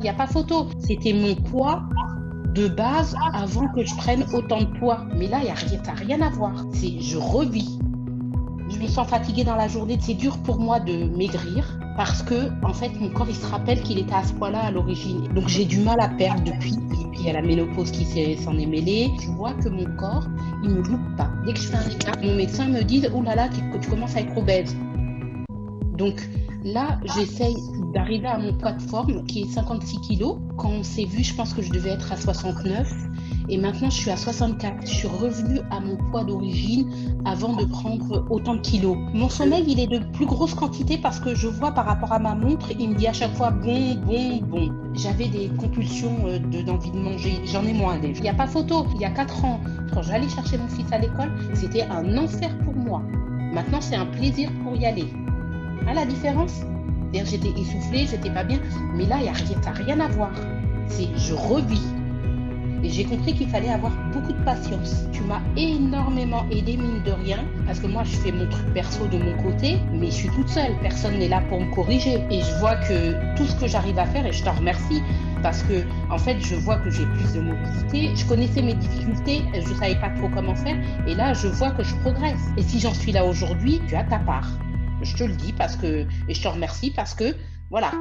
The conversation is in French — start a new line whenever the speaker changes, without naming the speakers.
Il n'y a pas photo. C'était mon poids de base avant que je prenne autant de poids. Mais là, y a rien, ça n'a rien à voir. Je revis. Je me sens fatiguée dans la journée. C'est dur pour moi de maigrir parce que en fait mon corps il se rappelle qu'il était à ce poids-là à l'origine. Donc j'ai du mal à perdre depuis. Et puis il y a la ménopause qui s'en est mêlée. Je vois que mon corps il me loupe pas. Dès que je fais un écart, mon médecin me dit oh là là tu, tu commences à être obèse. Donc là j'essaye d'arriver à mon poids de forme qui est 56 kg. Quand on s'est vu, je pense que je devais être à 69. Et maintenant, je suis à 64. Je suis revenue à mon poids d'origine avant de prendre autant de kilos. Mon sommeil, il est de plus grosse quantité parce que je vois par rapport à ma montre, il me dit à chaque fois bon, bon, bon. J'avais des compulsions euh, d'envie de, manger. J'en ai moins. Il n'y a pas photo. Il y a 4 ans, quand j'allais chercher mon fils à l'école, c'était un enfer pour moi. Maintenant, c'est un plaisir pour y aller. À la différence? J'étais essoufflée, j'étais pas bien. Mais là, y a rien à voir. C'est je revis. Et j'ai compris qu'il fallait avoir beaucoup de patience. Tu m'as énormément aidé, mine de rien, parce que moi, je fais mon truc perso de mon côté, mais je suis toute seule. Personne n'est là pour me corriger. Et je vois que tout ce que j'arrive à faire, et je t'en remercie, parce que, en fait, je vois que j'ai plus de mobilité. Je connaissais mes difficultés, je ne savais pas trop comment faire, et là, je vois que je progresse. Et si j'en suis là aujourd'hui, tu as ta part. Je te le dis parce que, et je te remercie parce que, voilà,